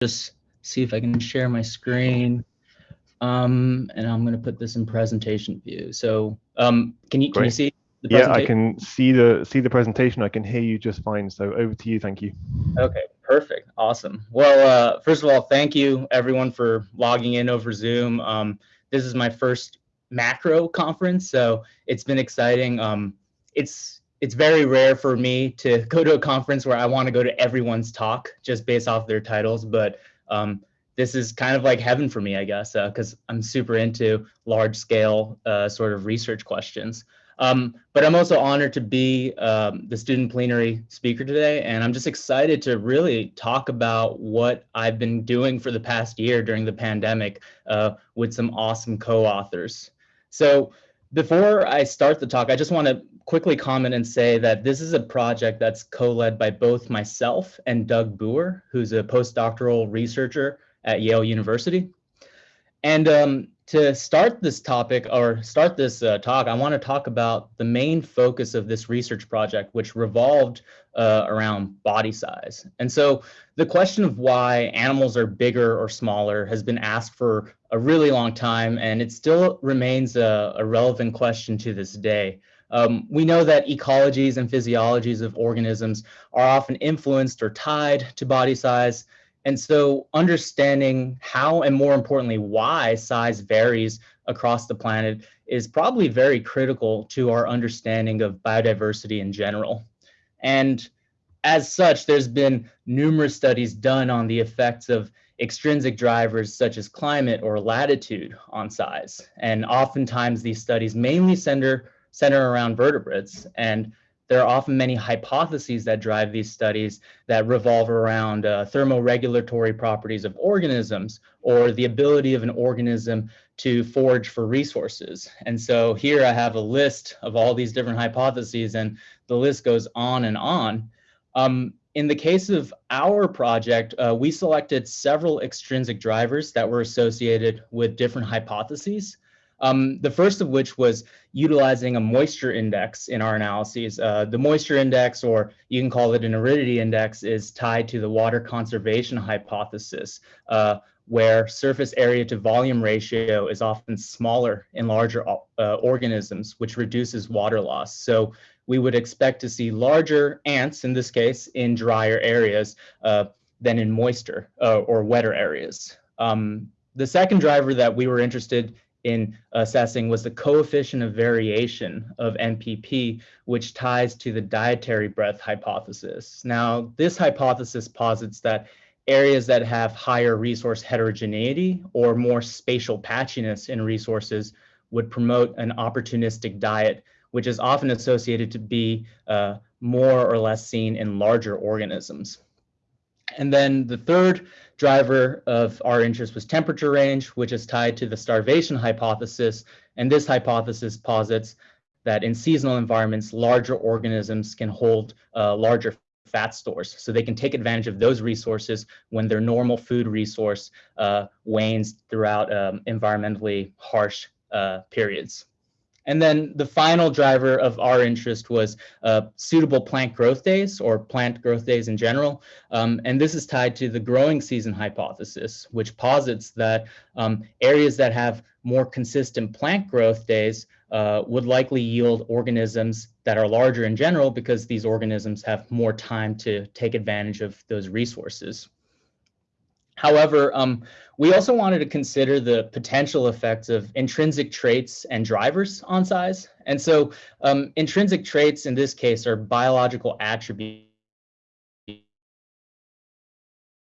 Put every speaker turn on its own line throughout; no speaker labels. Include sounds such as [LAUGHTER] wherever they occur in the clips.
just see if I can share my screen. Um, and I'm going to put this in presentation view. So um, can you can you see?
yeah, I can see the see the presentation. I can hear you just fine. So over to you. Thank you.
Okay, perfect, awesome. Well, uh, first of all, thank you everyone for logging in over Zoom. Um, this is my first macro conference, so it's been exciting. Um, it's it's very rare for me to [LAUGHS] go to a conference where I want to go to everyone's talk just based off their titles, but um, this is kind of like heaven for me, I guess, because uh, I'm super into large scale uh, sort of research questions. Um, but I'm also honored to be um, the student plenary speaker today, and I'm just excited to really talk about what I've been doing for the past year during the pandemic uh, with some awesome co-authors. So before I start the talk, I just want to quickly comment and say that this is a project that's co-led by both myself and Doug Booher, who's a postdoctoral researcher at Yale University. And um, to start this topic or start this uh, talk, I want to talk about the main focus of this research project, which revolved uh, around body size. And so the question of why animals are bigger or smaller has been asked for a really long time, and it still remains a, a relevant question to this day. Um, we know that ecologies and physiologies of organisms are often influenced or tied to body size, and so understanding how and more importantly, why size varies across the planet is probably very critical to our understanding of biodiversity in general. And as such, there's been numerous studies done on the effects of extrinsic drivers such as climate or latitude on size. And oftentimes these studies mainly center, center around vertebrates. And there are often many hypotheses that drive these studies that revolve around uh, thermoregulatory properties of organisms or the ability of an organism to forage for resources. And so here I have a list of all these different hypotheses and the list goes on and on. Um, in the case of our project, uh, we selected several extrinsic drivers that were associated with different hypotheses. Um, the first of which was utilizing a moisture index in our analyses. Uh, the moisture index, or you can call it an aridity index, is tied to the water conservation hypothesis, uh, where surface area to volume ratio is often smaller in larger uh, organisms, which reduces water loss. So we would expect to see larger ants, in this case, in drier areas uh, than in moister uh, or wetter areas. Um, the second driver that we were interested in assessing was the coefficient of variation of NPP, which ties to the dietary breadth hypothesis. Now, this hypothesis posits that areas that have higher resource heterogeneity or more spatial patchiness in resources would promote an opportunistic diet, which is often associated to be uh, more or less seen in larger organisms. And then the third driver of our interest was temperature range, which is tied to the starvation hypothesis. And this hypothesis posits that in seasonal environments, larger organisms can hold uh, larger fat stores. So they can take advantage of those resources when their normal food resource uh, wanes throughout um, environmentally harsh uh, periods. And then the final driver of our interest was uh, suitable plant growth days or plant growth days in general. Um, and this is tied to the growing season hypothesis, which posits that um, areas that have more consistent plant growth days uh, would likely yield organisms that are larger in general because these organisms have more time to take advantage of those resources. However, um, we also wanted to consider the potential effects of intrinsic traits and drivers on size. And so um, intrinsic traits in this case are biological attributes.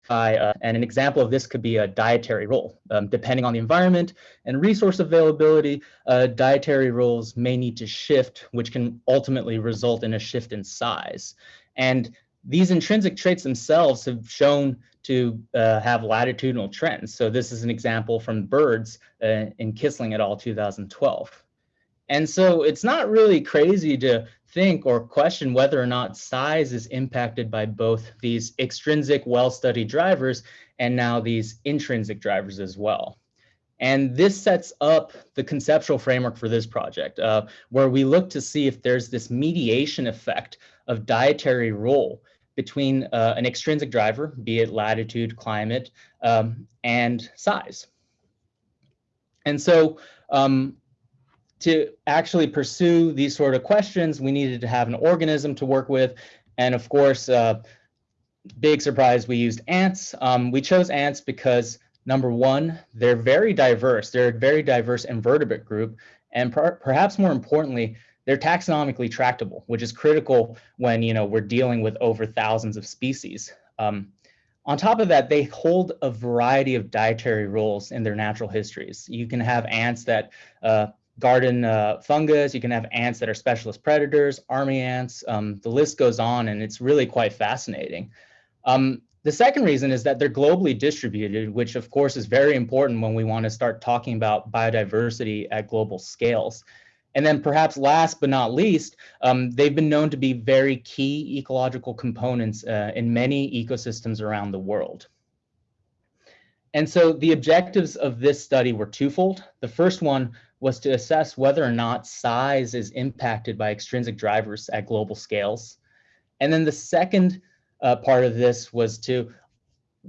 Uh, and an example of this could be a dietary role. Um, depending on the environment and resource availability, uh, dietary roles may need to shift, which can ultimately result in a shift in size. And these intrinsic traits themselves have shown to uh, have latitudinal trends. So this is an example from birds uh, in Kissling et al. 2012. And so it's not really crazy to think or question whether or not size is impacted by both these extrinsic well-studied drivers and now these intrinsic drivers as well. And this sets up the conceptual framework for this project, uh, where we look to see if there's this mediation effect of dietary role between uh, an extrinsic driver, be it latitude, climate, um, and size. And so um, to actually pursue these sort of questions, we needed to have an organism to work with. And of course, uh, big surprise, we used ants. Um, we chose ants because number one, they're very diverse. They're a very diverse invertebrate group. And per perhaps more importantly, they're taxonomically tractable, which is critical when you know we're dealing with over thousands of species. Um, on top of that, they hold a variety of dietary roles in their natural histories. You can have ants that uh, garden uh, fungus, you can have ants that are specialist predators, army ants, um, the list goes on, and it's really quite fascinating. Um, the second reason is that they're globally distributed, which of course is very important when we want to start talking about biodiversity at global scales. And then perhaps last but not least, um, they've been known to be very key ecological components uh, in many ecosystems around the world. And so the objectives of this study were twofold. The first one was to assess whether or not size is impacted by extrinsic drivers at global scales. And then the second uh, part of this was to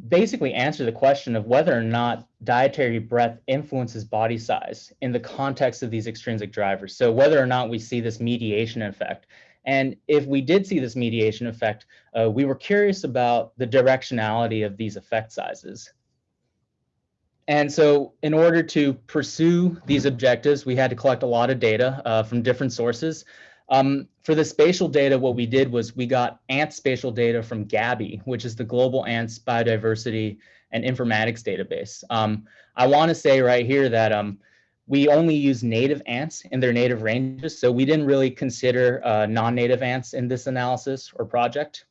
basically answer the question of whether or not dietary breadth influences body size in the context of these extrinsic drivers. So whether or not we see this mediation effect. And if we did see this mediation effect, uh, we were curious about the directionality of these effect sizes. And so in order to pursue these objectives, we had to collect a lot of data uh, from different sources. Um, for the spatial data, what we did was we got ant spatial data from GABI, which is the Global Ants Biodiversity and Informatics Database. Um, I want to say right here that um, we only use native ants in their native ranges, so we didn't really consider uh, non-native ants in this analysis or project.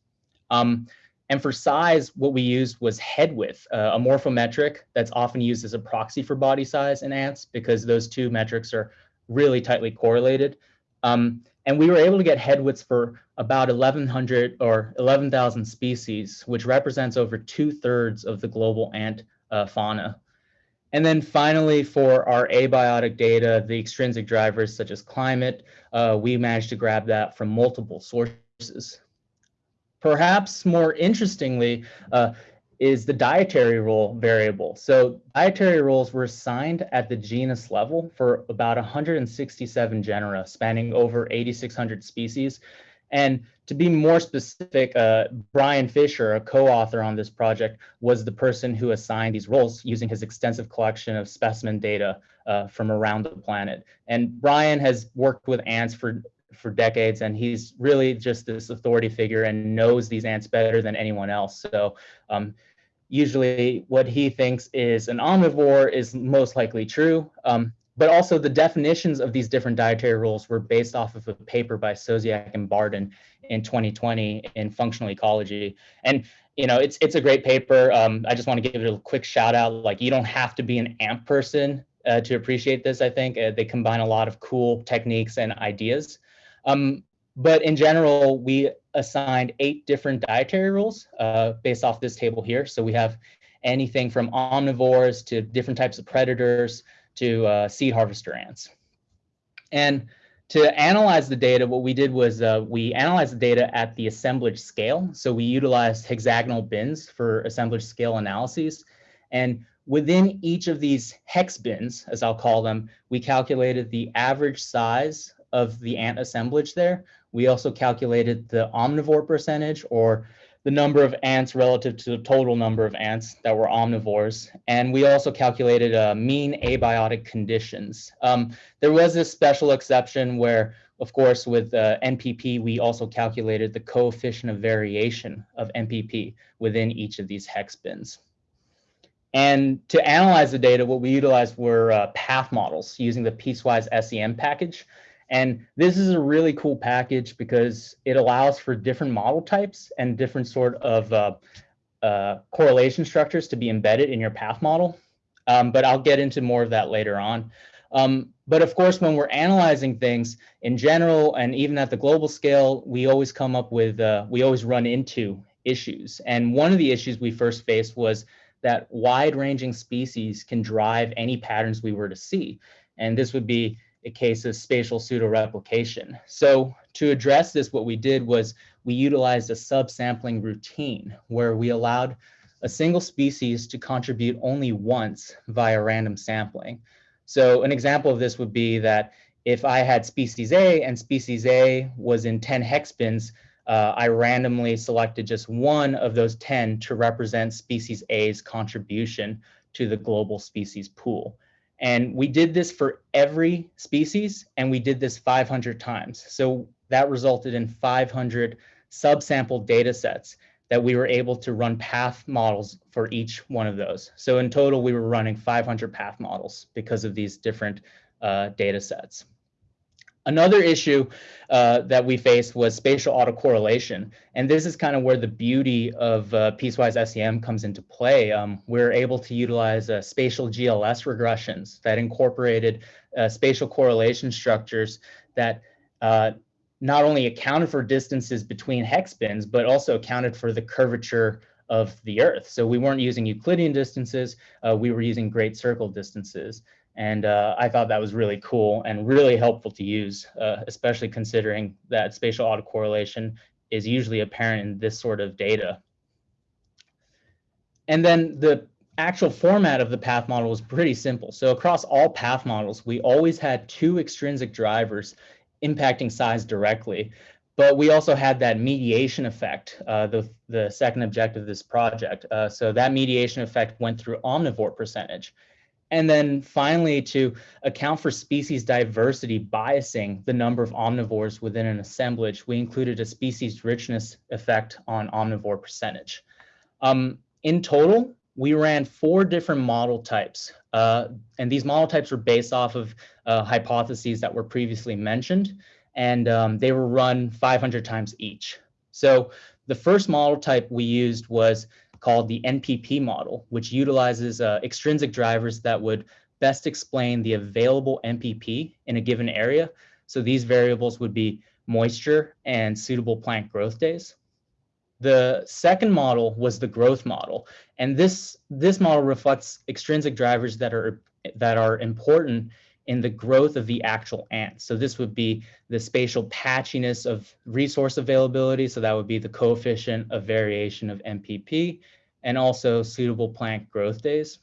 Um, and for size, what we used was head width, uh, a morphometric that's often used as a proxy for body size in ants because those two metrics are really tightly correlated. Um, and we were able to get head widths for about 1,100 or 11,000 species, which represents over two thirds of the global ant uh, fauna. And then finally, for our abiotic data, the extrinsic drivers such as climate, uh, we managed to grab that from multiple sources. Perhaps more interestingly, uh, is the dietary role variable. So dietary roles were assigned at the genus level for about 167 genera spanning over 8,600 species. And to be more specific, uh, Brian Fisher, a co-author on this project, was the person who assigned these roles using his extensive collection of specimen data uh, from around the planet. And Brian has worked with ants for for decades and he's really just this authority figure and knows these ants better than anyone else so um, usually what he thinks is an omnivore is most likely true. Um, but also the definitions of these different dietary rules were based off of a paper by Sosiak and Barden in 2020 in functional ecology. And you know, it's it's a great paper. Um, I just want to give it a quick shout out. Like you don't have to be an AMP person uh, to appreciate this. I think uh, they combine a lot of cool techniques and ideas. Um, but in general, we assigned eight different dietary rules uh, based off this table here. So we have anything from omnivores to different types of predators to uh, seed harvester ants. And to analyze the data, what we did was uh, we analyzed the data at the assemblage scale. So we utilized hexagonal bins for assemblage scale analyses. And within each of these hex bins, as I'll call them, we calculated the average size of the ant assemblage there. We also calculated the omnivore percentage or the number of ants relative to the total number of ants that were omnivores. And we also calculated uh, mean abiotic conditions. Um, there was a special exception where, of course, with uh, NPP, we also calculated the coefficient of variation of NPP within each of these hex bins. And to analyze the data, what we utilized were uh, path models using the piecewise SEM package. And this is a really cool package because it allows for different model types and different sort of uh, uh, correlation structures to be embedded in your path model. Um, but I'll get into more of that later on. Um, but of course, when we're analyzing things in general and even at the global scale, we always come up with, uh, we always run into issues. And one of the issues we first faced was that wide ranging species can drive any patterns we were to see. And this would be a case of spatial pseudoreplication. So to address this, what we did was we utilized a subsampling routine where we allowed a single species to contribute only once via random sampling. So an example of this would be that if I had species A and species A was in 10 hex bins, uh, I randomly selected just one of those 10 to represent species A's contribution to the global species pool. And we did this for every species, and we did this 500 times. So that resulted in 500 subsample data sets that we were able to run path models for each one of those. So in total, we were running 500 path models because of these different uh, data sets. Another issue uh, that we faced was spatial autocorrelation. And this is kind of where the beauty of uh, piecewise SEM comes into play. Um, we're able to utilize uh, spatial GLS regressions that incorporated uh, spatial correlation structures that uh, not only accounted for distances between hex bins, but also accounted for the curvature of the Earth. So we weren't using Euclidean distances, uh, we were using great circle distances. And uh, I thought that was really cool and really helpful to use, uh, especially considering that spatial autocorrelation is usually apparent in this sort of data. And then the actual format of the path model was pretty simple. So across all path models, we always had two extrinsic drivers impacting size directly. But we also had that mediation effect, uh, the, the second objective of this project. Uh, so that mediation effect went through omnivore percentage. And then finally, to account for species diversity biasing the number of omnivores within an assemblage, we included a species richness effect on omnivore percentage. Um, in total, we ran four different model types, uh, and these model types were based off of uh, hypotheses that were previously mentioned, and um, they were run 500 times each. So the first model type we used was called the NPP model, which utilizes uh, extrinsic drivers that would best explain the available NPP in a given area. So these variables would be moisture and suitable plant growth days. The second model was the growth model, and this this model reflects extrinsic drivers that are that are important in the growth of the actual ant. So this would be the spatial patchiness of resource availability. So that would be the coefficient of variation of NPP and also suitable plant growth days.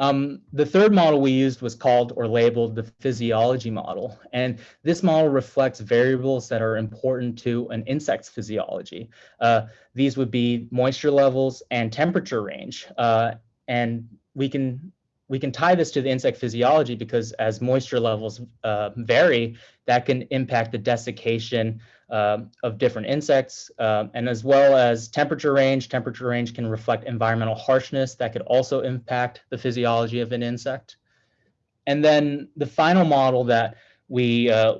Um, the third model we used was called or labeled the physiology model. And this model reflects variables that are important to an insect's physiology. Uh, these would be moisture levels and temperature range. Uh, and we can we can tie this to the insect physiology because as moisture levels uh, vary, that can impact the desiccation uh, of different insects, uh, and as well as temperature range. Temperature range can reflect environmental harshness that could also impact the physiology of an insect. And then the final model that we uh,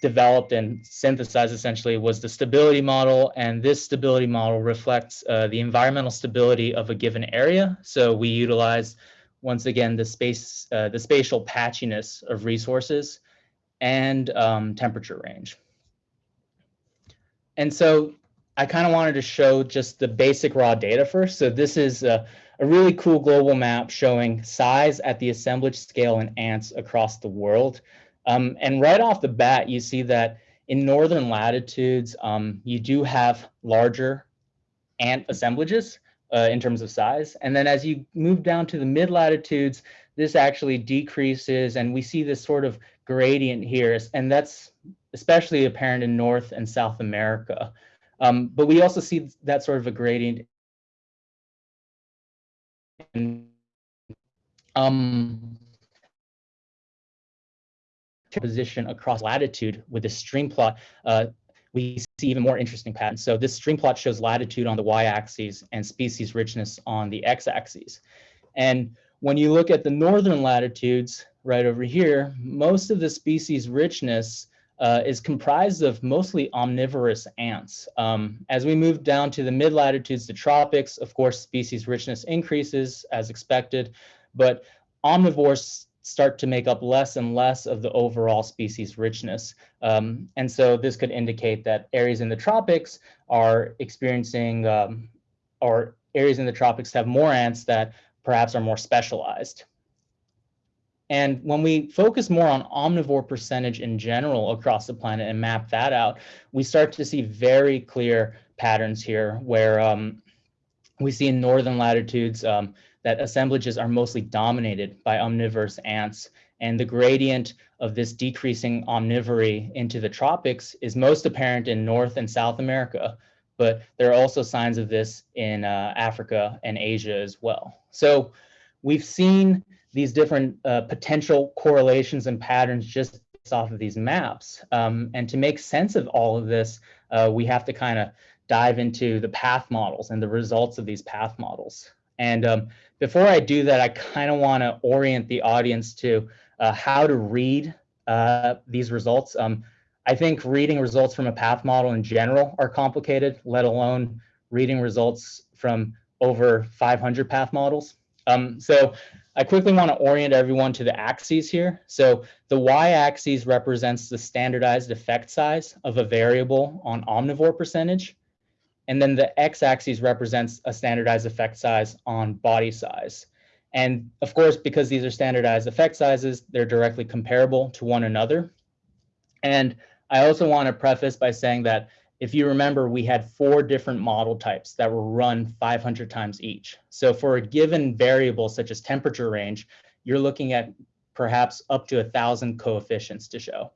developed and synthesized essentially was the stability model. And this stability model reflects uh, the environmental stability of a given area. So we utilize once again, the space, uh, the spatial patchiness of resources and um, temperature range. And so I kind of wanted to show just the basic raw data first. So this is a, a, really cool global map showing size at the assemblage scale in ants across the world. Um, and right off the bat, you see that in northern latitudes, um, you do have larger ant assemblages uh, in terms of size. And then as you move down to the mid latitudes, this actually decreases and we see this sort of gradient here. And that's especially apparent in North and South America. Um, but we also see that sort of a gradient in, um, position across latitude with a stream plot. Uh, we see even more interesting patterns. So this stream plot shows latitude on the y-axis and species richness on the x-axis. And when you look at the northern latitudes right over here, most of the species richness uh, is comprised of mostly omnivorous ants. Um, as we move down to the mid latitudes, the tropics, of course, species richness increases as expected, but omnivores start to make up less and less of the overall species richness. Um, and so this could indicate that areas in the tropics are experiencing, um, or areas in the tropics have more ants that perhaps are more specialized. And when we focus more on omnivore percentage in general across the planet and map that out, we start to see very clear patterns here where um, we see in northern latitudes um, that assemblages are mostly dominated by omnivorous ants. And the gradient of this decreasing omnivory into the tropics is most apparent in North and South America, but there are also signs of this in uh, Africa and Asia as well. So we've seen these different uh, potential correlations and patterns just off of these maps. Um, and to make sense of all of this, uh, we have to kind of dive into the path models and the results of these path models. And um, before I do that, I kind of want to orient the audience to uh, how to read uh, these results. Um, I think reading results from a path model in general are complicated, let alone reading results from over 500 path models. Um, so I quickly want to orient everyone to the axes here. So the y-axis represents the standardized effect size of a variable on omnivore percentage. And then the x-axis represents a standardized effect size on body size. And of course, because these are standardized effect sizes, they're directly comparable to one another. And I also want to preface by saying that if you remember, we had four different model types that were run 500 times each. So for a given variable such as temperature range, you're looking at perhaps up to a thousand coefficients to show.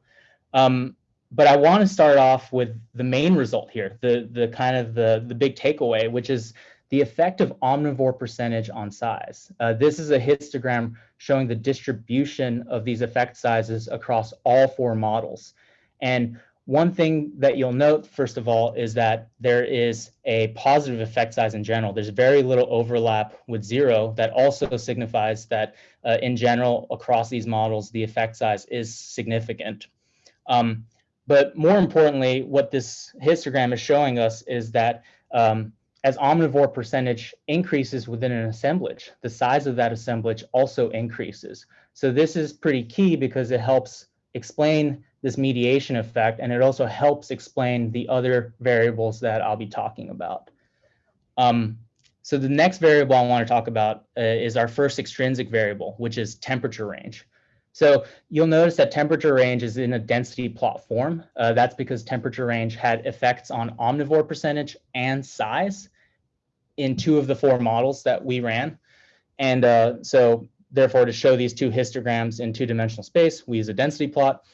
Um, but I want to start off with the main result here, the, the kind of the, the big takeaway, which is the effect of omnivore percentage on size. Uh, this is a histogram showing the distribution of these effect sizes across all four models. And one thing that you'll note, first of all, is that there is a positive effect size in general. There's very little overlap with zero that also signifies that uh, in general, across these models, the effect size is significant. Um, but more importantly, what this histogram is showing us is that um, as omnivore percentage increases within an assemblage, the size of that assemblage also increases. So this is pretty key because it helps explain this mediation effect, and it also helps explain the other variables that I'll be talking about. Um, so the next variable I want to talk about uh, is our first extrinsic variable, which is temperature range. So you'll notice that temperature range is in a density plot form. Uh, that's because temperature range had effects on omnivore percentage and size in two of the four models that we ran. And uh, so therefore, to show these two histograms in two-dimensional space, we use a density plot.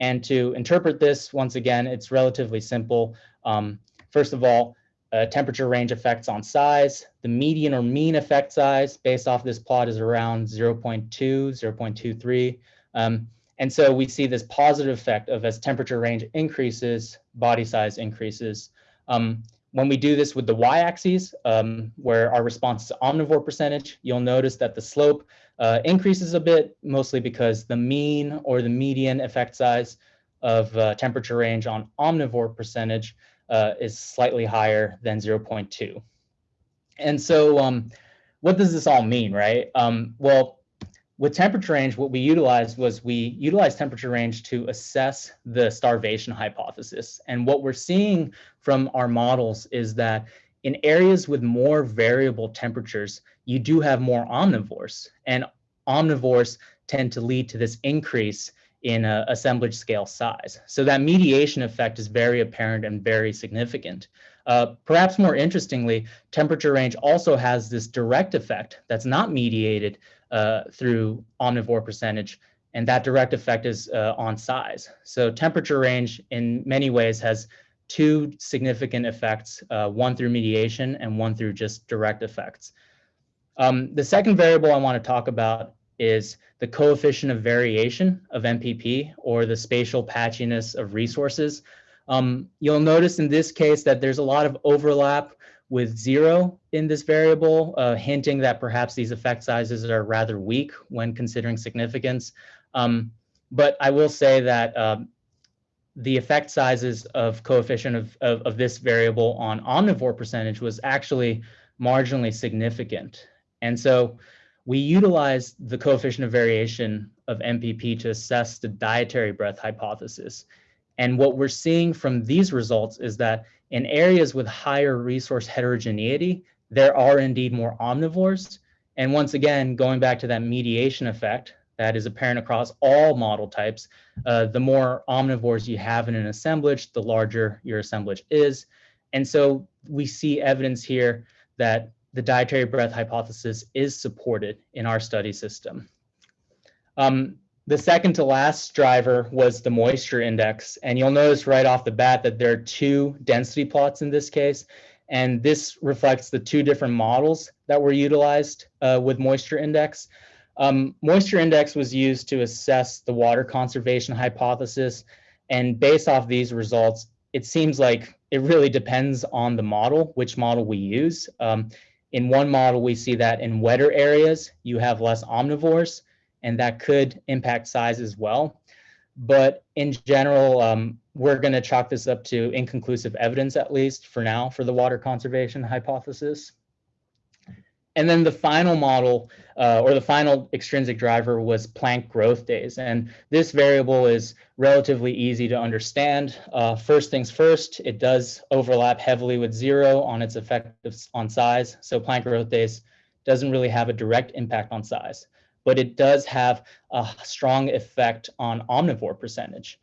And to interpret this, once again, it's relatively simple. Um, first of all, uh, temperature range effects on size. The median or mean effect size based off this plot is around 0.2, 0.23. Um, and so we see this positive effect of as temperature range increases, body size increases. Um, when we do this with the y-axis, um, where our response is omnivore percentage, you'll notice that the slope uh, increases a bit, mostly because the mean or the median effect size of uh, temperature range on omnivore percentage uh, is slightly higher than 0.2. And so um, what does this all mean, right? Um, well, with temperature range, what we utilized was we utilized temperature range to assess the starvation hypothesis. And what we're seeing from our models is that in areas with more variable temperatures, you do have more omnivores. And omnivores tend to lead to this increase in a assemblage scale size. So that mediation effect is very apparent and very significant. Uh, perhaps more interestingly, temperature range also has this direct effect that's not mediated uh, through omnivore percentage, and that direct effect is uh, on size. So temperature range in many ways has two significant effects, uh, one through mediation and one through just direct effects. Um, the second variable I want to talk about is the coefficient of variation of NPP or the spatial patchiness of resources. Um, you'll notice in this case that there's a lot of overlap with zero in this variable, uh, hinting that perhaps these effect sizes are rather weak when considering significance. Um, but I will say that um, the effect sizes of coefficient of, of, of, this variable on omnivore percentage was actually marginally significant. And so we utilized the coefficient of variation of NPP to assess the dietary breadth hypothesis. And what we're seeing from these results is that in areas with higher resource heterogeneity, there are indeed more omnivores. And once again, going back to that mediation effect, that is apparent across all model types. Uh, the more omnivores you have in an assemblage, the larger your assemblage is. And so we see evidence here that the dietary breadth hypothesis is supported in our study system. Um, the second to last driver was the moisture index. And you'll notice right off the bat that there are two density plots in this case. And this reflects the two different models that were utilized uh, with moisture index. Um, moisture index was used to assess the water conservation hypothesis. And based off these results, it seems like it really depends on the model, which model we use. Um, in one model, we see that in wetter areas, you have less omnivores, and that could impact size as well. But in general, um, we're going to chalk this up to inconclusive evidence, at least for now, for the water conservation hypothesis. And then the final model uh, or the final extrinsic driver was plant growth days. And this variable is relatively easy to understand. Uh, first things first, it does overlap heavily with zero on its effect on size. So plant growth days doesn't really have a direct impact on size, but it does have a strong effect on omnivore percentage.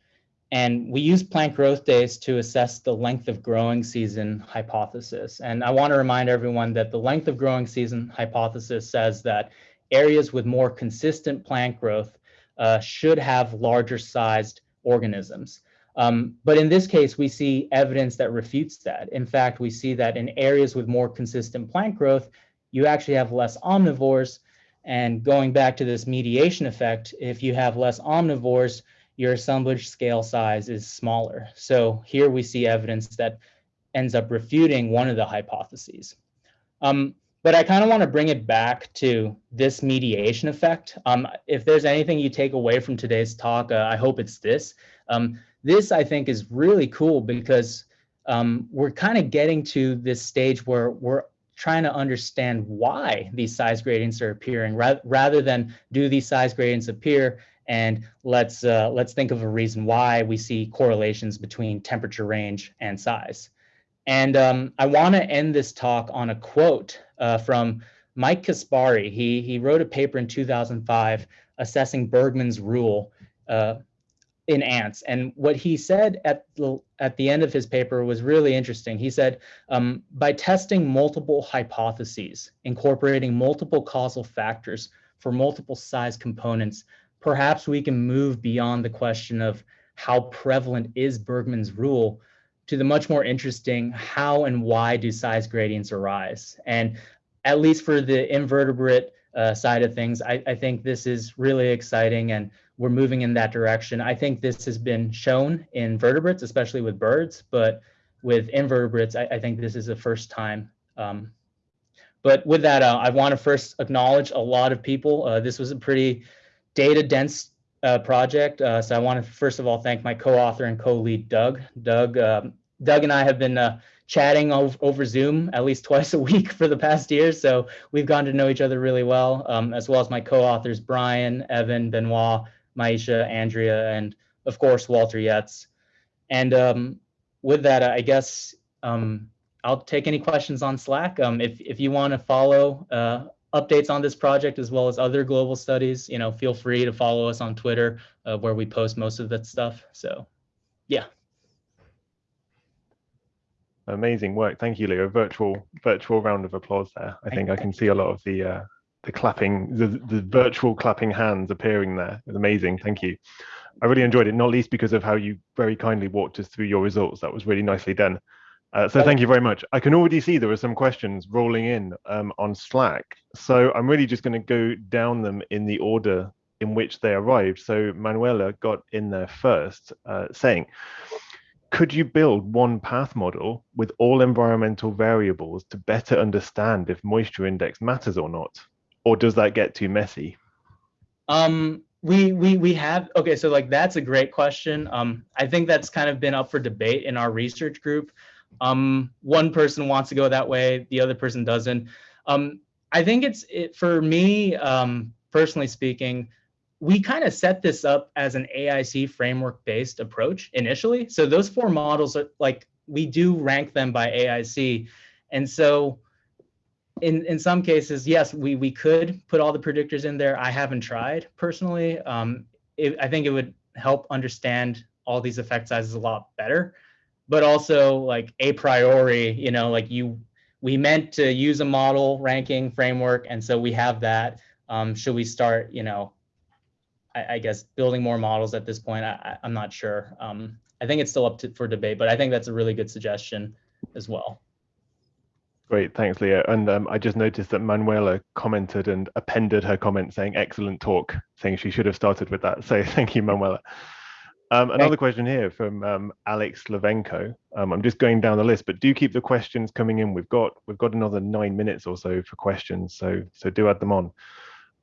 And we use plant growth days to assess the length of growing season hypothesis. And I want to remind everyone that the length of growing season hypothesis says that areas with more consistent plant growth uh, should have larger sized organisms. Um, but in this case, we see evidence that refutes that. In fact, we see that in areas with more consistent plant growth, you actually have less omnivores. And going back to this mediation effect, if you have less omnivores, your assemblage scale size is smaller. So here we see evidence that ends up refuting one of the hypotheses. Um, but I kind of want to bring it back to this mediation effect. Um, if there's anything you take away from today's talk, uh, I hope it's this. Um, this, I think, is really cool because um, we're kind of getting to this stage where we're trying to understand why these size gradients are appearing ra rather than do these size gradients appear and let's uh, let's think of a reason why we see correlations between temperature range and size. And um, I want to end this talk on a quote uh, from Mike Kaspari. He he wrote a paper in 2005 assessing Bergmann's rule uh, in ants. And what he said at the at the end of his paper was really interesting. He said, um, by testing multiple hypotheses, incorporating multiple causal factors for multiple size components, perhaps we can move beyond the question of how prevalent is Bergmann's rule to the much more interesting how and why do size gradients arise. And at least for the invertebrate uh, side of things, I, I, think this is really exciting and we're moving in that direction. I think this has been shown in vertebrates, especially with birds, but with invertebrates, I, I think this is the first time. Um, but with that, uh, I want to first acknowledge a lot of people. Uh, this was a pretty data dense uh, project. Uh, so I want to first of all thank my co-author and co-lead Doug. Doug, um, Doug and I have been uh, chatting over, over, Zoom at least [LAUGHS] twice a week for the past year, so we've gotten to know each other really well, um, as well as my co-authors Brian, Evan, Benoit, Maisha, Andrea, and of course Walter Jetz. And um, with that, I guess um, I'll take any questions on Slack. Um, if if you want to follow uh, updates on this project as well as other global studies, you know, feel free to follow us on Twitter uh, where we post most of that stuff. So, yeah.
Amazing work. Thank you, Leo. Virtual virtual round of applause there. I think I can see a lot of the uh, the clapping, the, the virtual clapping hands appearing there. It's amazing. Thank you. I really enjoyed it, not least because of how you very kindly walked us through your results. That was really nicely done. Uh, so thank you very much. I can already see there are some questions rolling in um, on Slack. So I'm really just going to go down them in the order in which they arrived. So Manuela got in there first, uh, saying, could you build one path model with all environmental variables to better understand if moisture index matters or not? Or does that get too messy?
Um, we we we have okay so like that's a great question um i think that's kind of been up for debate in our research group um, one person wants to go that way, the other person doesn't. Um, I think it's it, for me um, personally speaking, we kind of set this up as an AIC framework based approach initially. So those four models are like we do rank them by AIC, and so in in some cases, yes, we we could put all the predictors in there. I haven't tried personally. Um, it, I think it would help understand all these effect sizes a lot better. But also, like a priori, you know, like you, we meant to use a model ranking framework, and so we have that. Um, should we start, you know, I, I, guess building more models at this point? I, am not sure. Um, I think it's still up to, for debate, but I think that's a really good suggestion as well.
Great, thanks, Leo. And um, I just noticed that Manuela commented and appended her comment saying excellent talk, saying she should have started with that. So [LAUGHS] thank you, Manuela. Um, another question here from um, Alex Slavenko. Um, I'm just going down the list, but do keep the questions coming in. We've got we've got another nine minutes or so for questions, so so do add them on.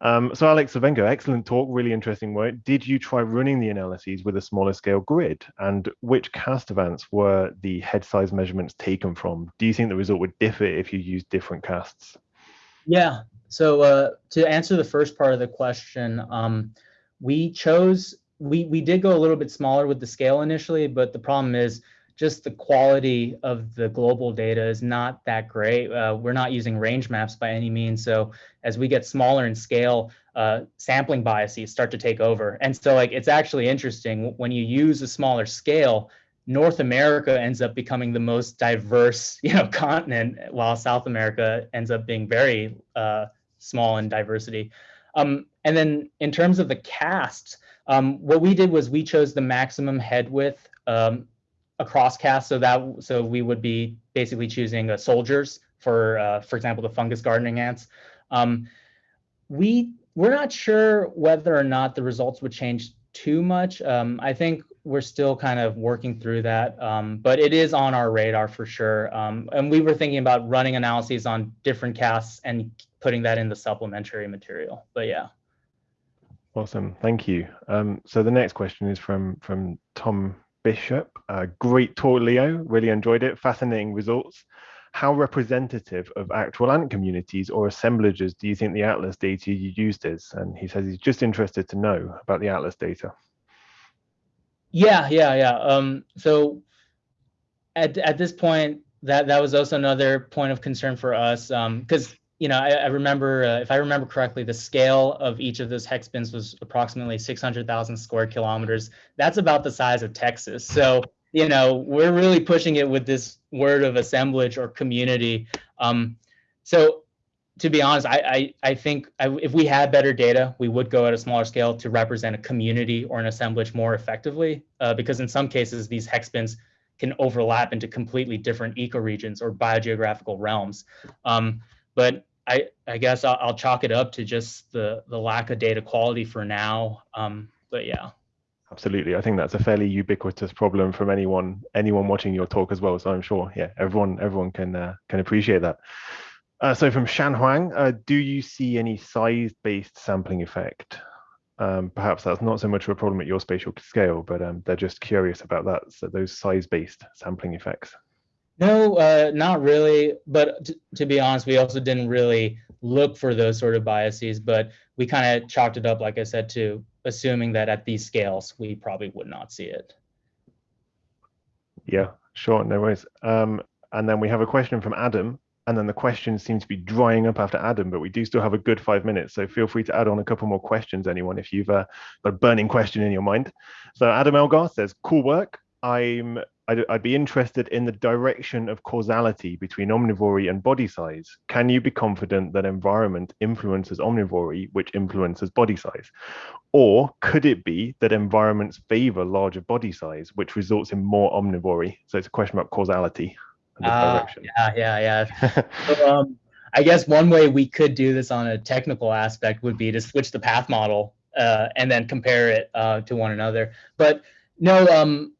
Um, so Alex Slavenko, excellent talk, really interesting work. Did you try running the analyses with a smaller scale grid? And which cast events were the head size measurements taken from? Do you think the result would differ if you used different castes?
Yeah, so uh, to answer the first part of the question, um, we chose, we, we did go a little bit smaller with the scale initially, but the problem is just the quality of the global data is not that great. Uh, we're not using range maps by any means. So as we get smaller in scale, uh, sampling biases start to take over. And so like it's actually interesting when you use a smaller scale, North America ends up becoming the most diverse, [LAUGHS] you know, continent, while South America ends up being very uh, small in diversity. Um, and then in terms of the caste, um, what we did was we chose the maximum head width um, across caste. So that so we would be basically choosing uh, soldiers for, uh, for example, the fungus gardening ants. Um, we we're not sure whether or not the results would change too much. Um, I think we're still kind of working through that, um, but it is on our radar for sure. Um, and we were thinking about running analyses on different castes and putting that in the supplementary material. But yeah.
Awesome, thank you. Um, so the next question is from from Tom Bishop. Uh, great talk, Leo. Really enjoyed it. Fascinating results. How representative of actual ant communities or assemblages do you think the Atlas data you used is? And he says he's just interested to know about the Atlas data.
Yeah, yeah, yeah. Um, so at, at this point, that, that was also another point of concern for us because um, you know, I, I remember, uh, if I remember correctly, the scale of each of those hex bins was approximately 600,000 square kilometers. That's about the size of Texas. So, you know, we're really pushing it with this word of assemblage or community. Um, so, to be honest, I I, I think I, if we had better data, we would go at a smaller scale to represent a community or an assemblage more effectively. Uh, because in some cases, these hex bins can overlap into completely different ecoregions or biogeographical realms. Um, but I, I guess I'll, I'll, chalk it up to just the, the lack of data quality for now. Um, but yeah.
Absolutely. I think that's a fairly ubiquitous problem from anyone anyone watching your talk as well. So I'm sure, yeah, everyone everyone can uh, can appreciate that. Uh, so from Shan Huang, uh, do you see any size-based sampling effect? Um, perhaps that's not so much of a problem at your spatial scale, but um, they're just curious about that. So those size-based sampling effects.
No, uh, not really. But to be honest, we also didn't really look for those sort of biases, but we kind of chalked it up, like I said, to assuming that at these scales, we probably would not see it.
Yeah, sure, no worries. Um, and then we have a question from Adam, and then the questions seem to be drying up after Adam, but we do still have a good five minutes. So feel free to add on a couple more questions, anyone, if you've uh, got a burning question in your mind. So Adam Elgar says, cool work. I'm I'd, I'd, be interested in the direction of causality between omnivory and body size. Can you be confident that environment influences omnivory, which influences body size? Or could it be that environments favor larger body size, which results in more omnivory? So it's a question about causality.
Uh, yeah, yeah, yeah. [LAUGHS] so, um, I guess one way we could do this on a technical aspect would be to switch the path model uh, and then compare it uh, to one another. But no, um,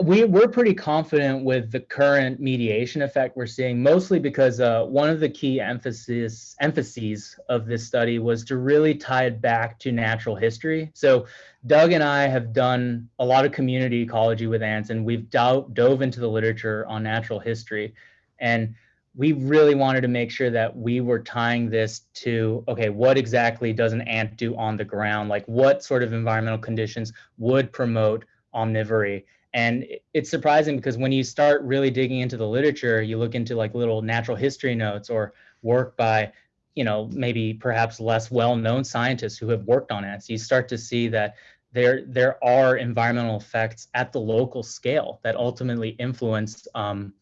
we we're pretty confident with the current mediation effect we're seeing, mostly because uh, one of the key emphasis emphases of this study was to really tie it back to natural history. So Doug and I have done a lot of community ecology with ants, and we've dove, dove into the literature on natural history, and we really wanted to make sure that we were tying this to okay, what exactly does an ant do on the ground? Like what sort of environmental conditions would promote omnivory? And it's surprising because when you start really digging into the literature, you look into like little natural history notes or work by you know maybe perhaps less well-known scientists who have worked on ants you start to see that there there are environmental effects at the local scale that ultimately influence um,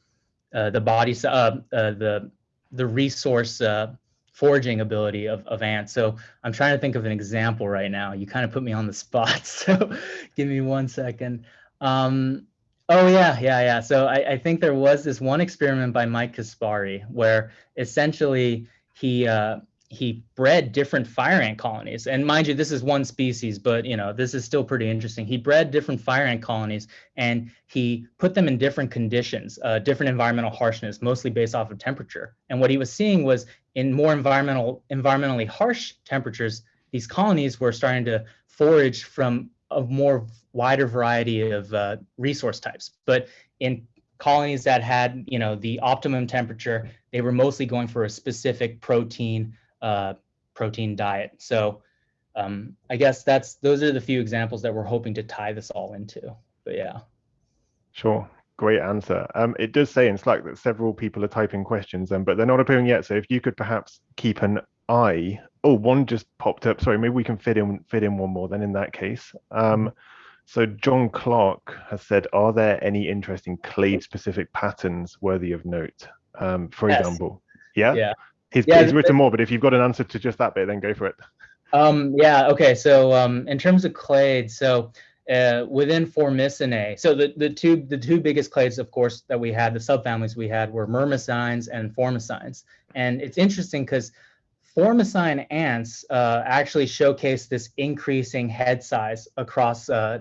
uh, the body uh, uh, the the resource uh, foraging ability of, of ants. So I'm trying to think of an example right now. You kind of put me on the spot. [LAUGHS] So give me one second. Um, oh yeah, yeah, yeah. So I, I, think there was this one experiment by Mike Kaspari where essentially he uh, he bred different fire ant colonies. And mind you this is one species but you know this is still pretty interesting. He bred different fire ant colonies and he put them in different conditions uh, different environmental harshness mostly based off of temperature. And what he was seeing was in more environmental environmentally harsh temperatures these colonies were starting to forage from a more wider variety of uh, resource types but in colonies that had you know the optimum temperature they were mostly going for a specific protein uh, protein diet. So um, I guess that's those are the few examples that we're hoping to tie this all into. But yeah.
Sure. Great answer. Um, it does say in Slack that several people are typing questions, um, but they're not appearing yet. So if you could perhaps keep an eye. Oh, one just popped up. Sorry, maybe we can fit in fit in one more. Then in that case, um, so John Clark has said, are there any interesting clade-specific patterns worthy of note? Um, for yes. example, yeah.
Yeah.
He's, yeah, he's written more, but if you've got an answer to just that bit, then go for it.
Um, yeah, okay. So um, in terms of clades, so uh, within Formicinae, so the, the two the two biggest clades, of course, that we had, the subfamilies we had were myrmicines and formicines. And it's interesting because formicine ants uh, actually showcase this increasing head size across uh,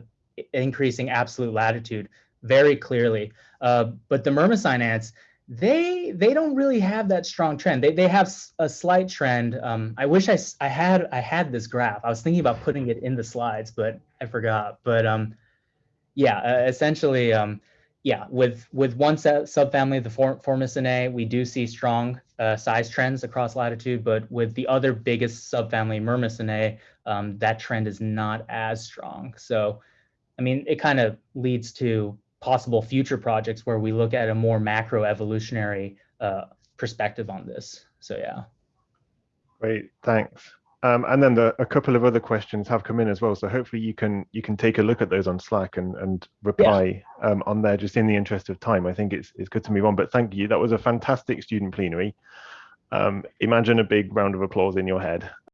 increasing absolute latitude very clearly. Uh, but the myrmicine ants, they they don't really have that strong trend. They they have a slight trend. Um, I wish I I had I had this graph. I was thinking about putting it in the slides, but I forgot. But um, yeah, essentially, um, yeah, with with one set, subfamily, the Form, Formicinae, we do see strong uh, size trends across latitude. But with the other biggest subfamily, Myrmicinae, um, that trend is not as strong. So, I mean, it kind of leads to possible future projects where we look at a more macro evolutionary uh, perspective on this. So yeah.
Great, thanks. Um, and then the, a couple of other questions have come in as well. So hopefully you can you can take a look at those on Slack and and reply yeah. um, on there just in the interest of time. I think it's it's good to move on. But thank you. That was a fantastic student plenary. Um, imagine a big round of applause in your head.